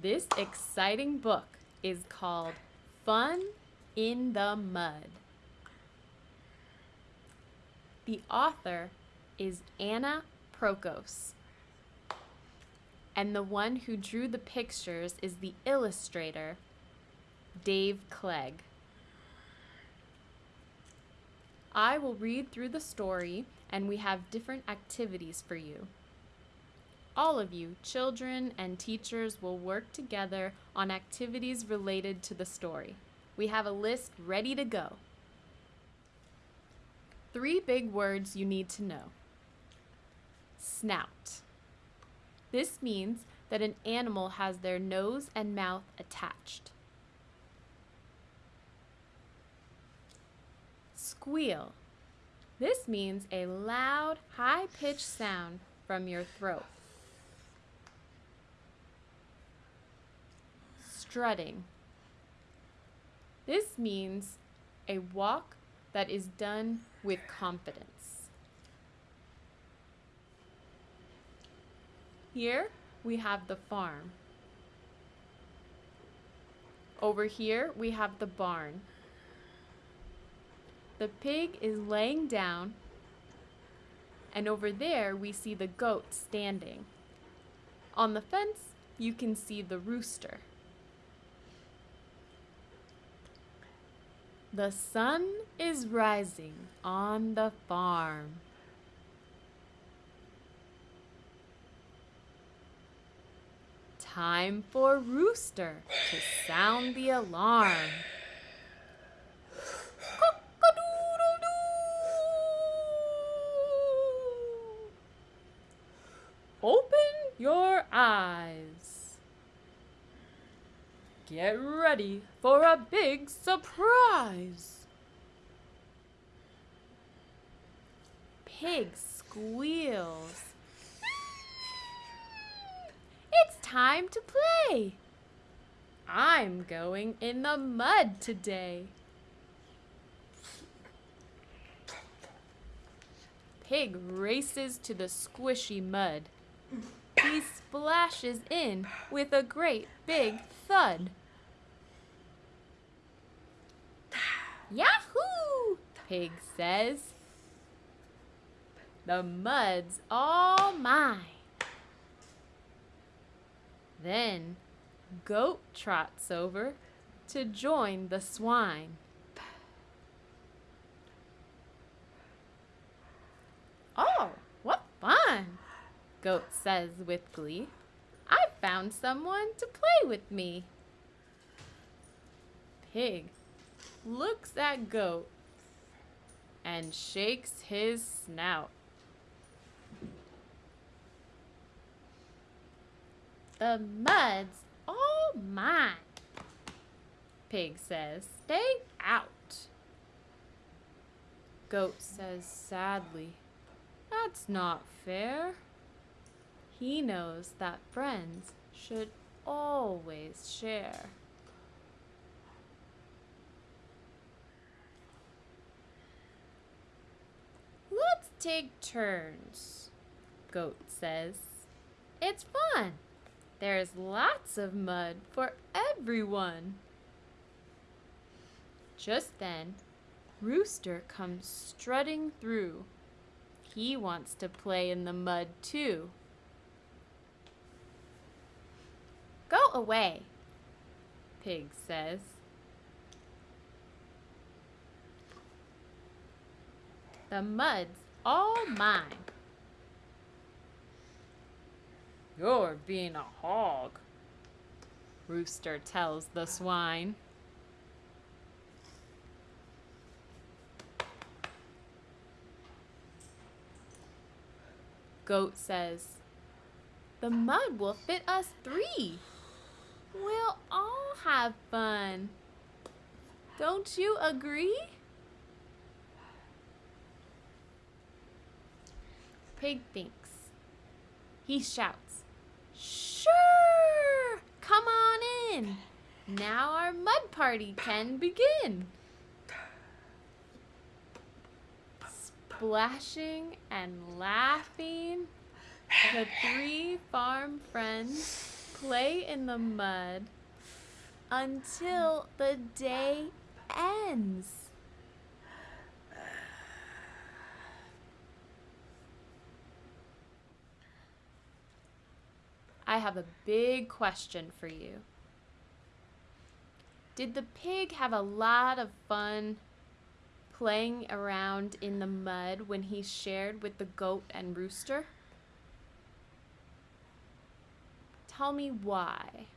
This exciting book is called Fun in the Mud. The author is Anna Prokos. And the one who drew the pictures is the illustrator, Dave Clegg. I will read through the story and we have different activities for you. All of you, children and teachers, will work together on activities related to the story. We have a list ready to go. Three big words you need to know. Snout. This means that an animal has their nose and mouth attached. Squeal. This means a loud, high-pitched sound from your throat. Strutting. This means a walk that is done with confidence. Here we have the farm. Over here we have the barn. The pig is laying down and over there we see the goat standing. On the fence you can see the rooster. The sun is rising on the farm. Time for Rooster to sound the alarm. Open your eyes. Get ready for a big surprise! Pig squeals. It's time to play! I'm going in the mud today. Pig races to the squishy mud. He splashes in with a great big thud. Yahoo! Pig says. The mud's all mine. Then Goat trots over to join the swine. Goat says with glee. I've found someone to play with me. Pig looks at Goat and shakes his snout. The mud's all mine, Pig says. Stay out. Goat says sadly, That's not fair. He knows that friends should always share. Let's take turns, Goat says. It's fun. There's lots of mud for everyone. Just then, Rooster comes strutting through. He wants to play in the mud too. Go away, Pig says. The mud's all mine. You're being a hog, Rooster tells the swine. Goat says, The mud will fit us three. We'll all have fun. Don't you agree? Pig thinks. He shouts, Sure! Come on in. Now our mud party can begin. Splashing and laughing, the three farm friends play in the mud until the day ends. I have a big question for you. Did the pig have a lot of fun playing around in the mud when he shared with the goat and rooster? Tell me why.